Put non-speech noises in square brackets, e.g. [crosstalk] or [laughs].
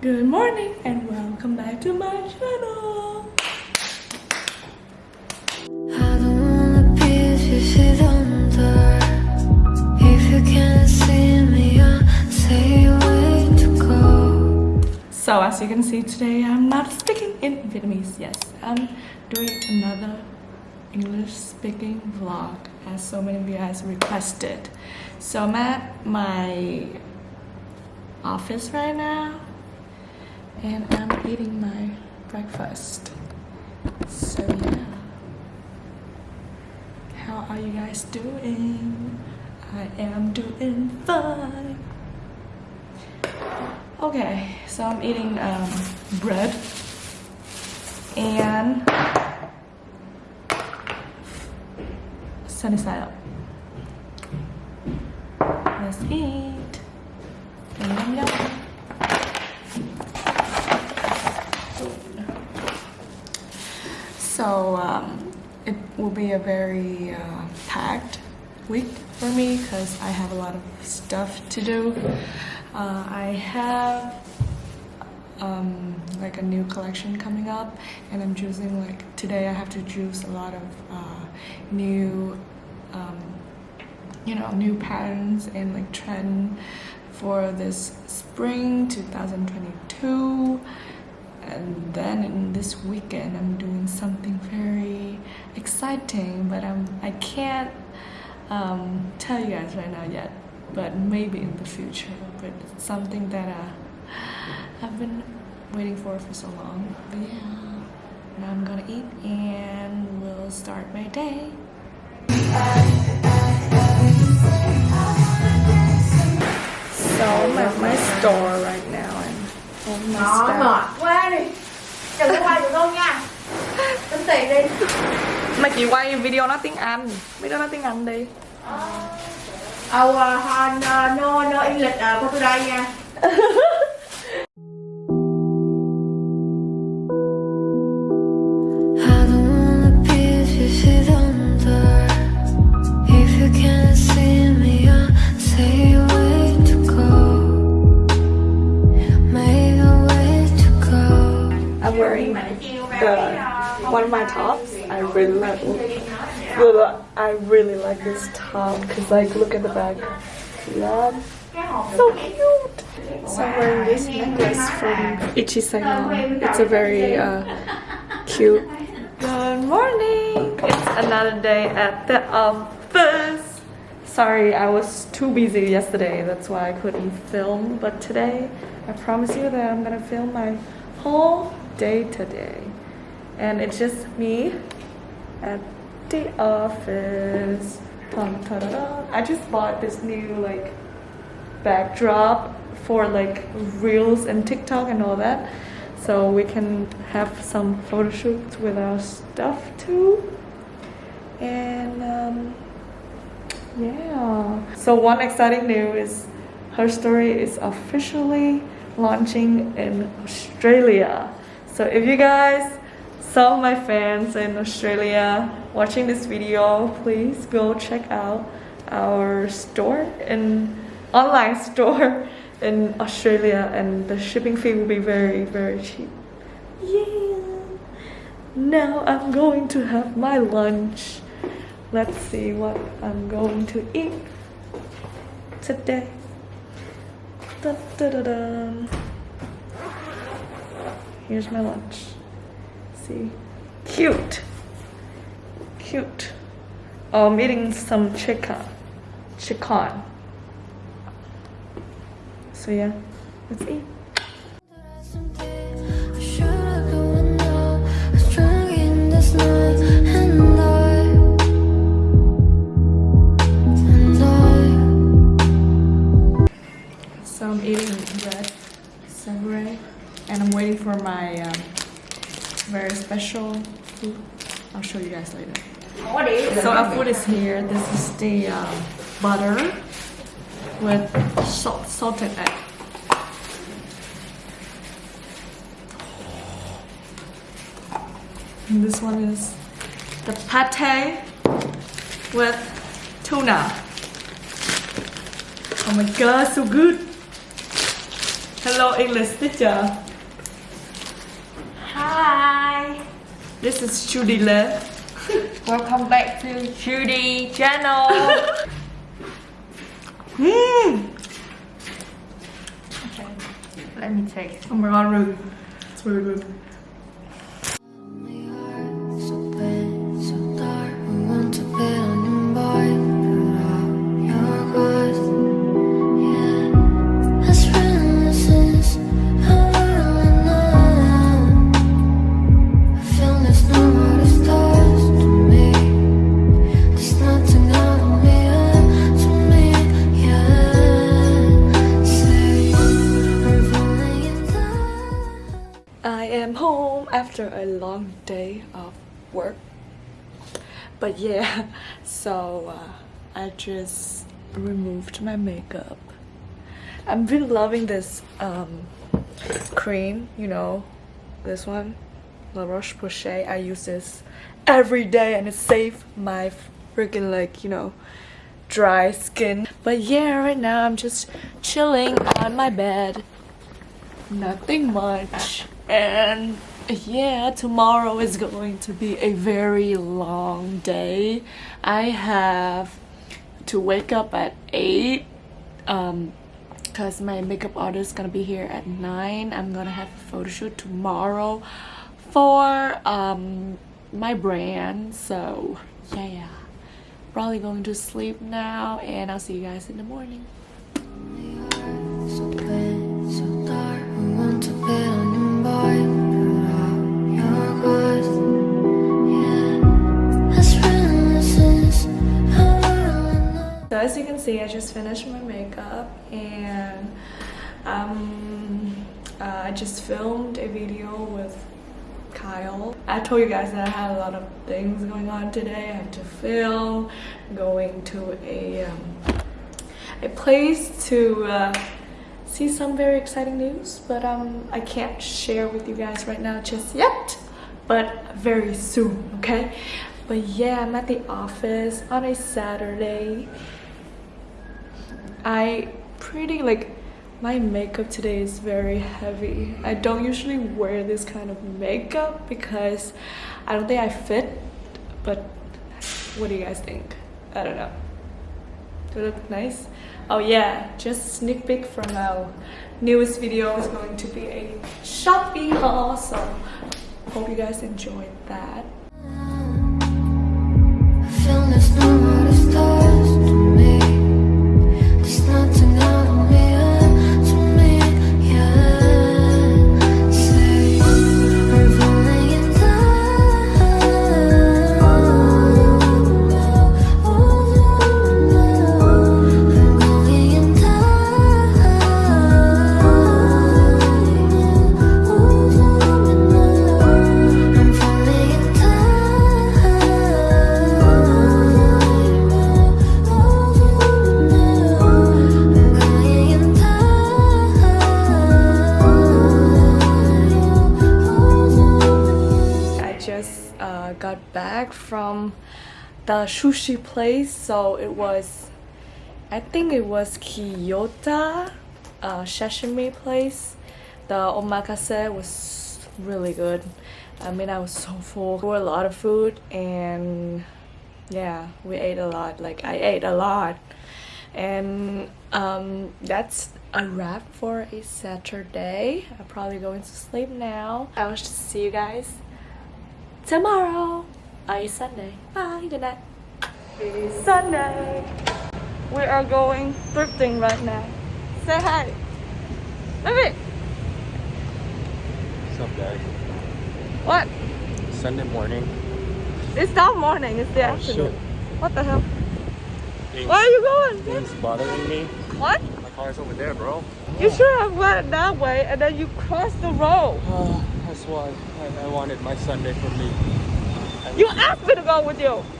Good morning and welcome back to my channel. I don't wanna be if you sit under. If you can't see me, I'll say where to go. So as you can see today, I'm not speaking in Vietnamese. Yes, I'm doing another English speaking vlog as so many of you guys requested. So I'm at my office right now and I'm eating my breakfast. So yeah. How are you guys doing? I am doing fine. Okay, so I'm eating um, bread and sunny side up. Let's eat. Yum, yum. So um, it will be a very uh, packed week for me because I have a lot of stuff to do. Uh, I have um, like a new collection coming up and I'm choosing like today I have to choose a lot of uh, new um, you know new patterns and like trend for this spring 2022 and then in this weekend I'm doing exciting but I'm I can't um, tell you guys right now yet but maybe in the future but it's something that uh, I've been waiting for for so long. But yeah now I'm gonna eat and we'll start my day. So I'm at my store right now and all my Đó, stuff mệt quá đi Đừng có quay được đâu nha Tính tiền đi Mày chỉ quay video nói tiếng Anh. Video nói tiếng Anh đi. Ờ, uh, no, no, no English uh, for today nha [laughs] wearing the one of my tops. I really like. Well, I really like this top because like look at the back. That? So cute. So I'm wearing this necklace from Ichisagon. It's a very uh, cute. Good morning. It's another day at the office. Sorry, I was too busy yesterday. That's why I couldn't film. But today, I promise you that I'm gonna film my whole day today. And it's just me at the office. Dun. I just bought this new like backdrop for like reels and TikTok and all that. So we can have some photo shoots with our stuff too. And um, yeah. So one exciting news is her story is officially launching in Australia. So if you guys, some of my fans in Australia watching this video, please go check out our store in online [laughs] store in Australia and the shipping fee will be very very cheap. Yeah. Now I'm going to have my lunch. Let's see what I'm going to eat today. Dun, dun, dun. Here's my lunch. See? Cute. Cute. Oh, I'm eating some chicken. Chicken. So yeah, let's eat. For my um, very special food. I'll show you guys later. So our food is here. This is the um, butter with salt, salted egg. And this one is the pate with tuna. Oh my god, so good! Hello, English teacher. Hi This is Judy Le. [laughs] Welcome back to Judy channel Mmm. [laughs] Okay Let me take Oh my god, really. It's really good. Work. But yeah, [laughs] so uh, I just removed my makeup. I've been loving this um, cream, you know, this one, La Roche-Posay. I use this every day and it saved my freaking like, you know, dry skin. But yeah, right now I'm just chilling on my bed nothing much and [laughs] yeah tomorrow is going to be a very long day. I have to wake up at 8 um because my makeup artist is gonna be here at 9 i'm gonna have a photo shoot tomorrow for um my brand. So yeah yeah. Probably going to sleep now and i'll see you guys in the morning you can see, I just finished my makeup and um, uh, I just filmed a video with Kyle. I told you guys that I had a lot of things going on today. I had to film, going to a um, a place to uh, see some very exciting news, but um, I can't share with you guys right now just yet, but very soon, okay? But yeah, I'm at the office on a Saturday. I pretty like my makeup today is very heavy. I don't usually wear this kind of makeup because I don't think I fit, but what do you guys think? I don't know. Do I look nice? Oh yeah, just sneak peek from our newest video is going to be a shopping haul, so hope you guys enjoyed that. The sushi place, so it was, I think it was Kyoto uh, sashimi place. The omakase was really good. I mean, I was so full. Were a lot of food, and yeah, we ate a lot. Like I ate a lot, and um, that's a wrap for a Saturday. I'm probably going to sleep now. I will see you guys tomorrow. Uh, it's Sunday. Bye. Good night. It's Sunday. We are going thrifting right now. Say hi. Baby. What's up, guys? What? Sunday morning. It's not morning. It's the Oh, afternoon. shit. What the hell? Things, Where are you going? things bothering me. What? My car's over there, bro. You should have went that way and then you crossed the road. Oh, [sighs] that's why I, I wanted my Sunday for me. You asked me to go with you.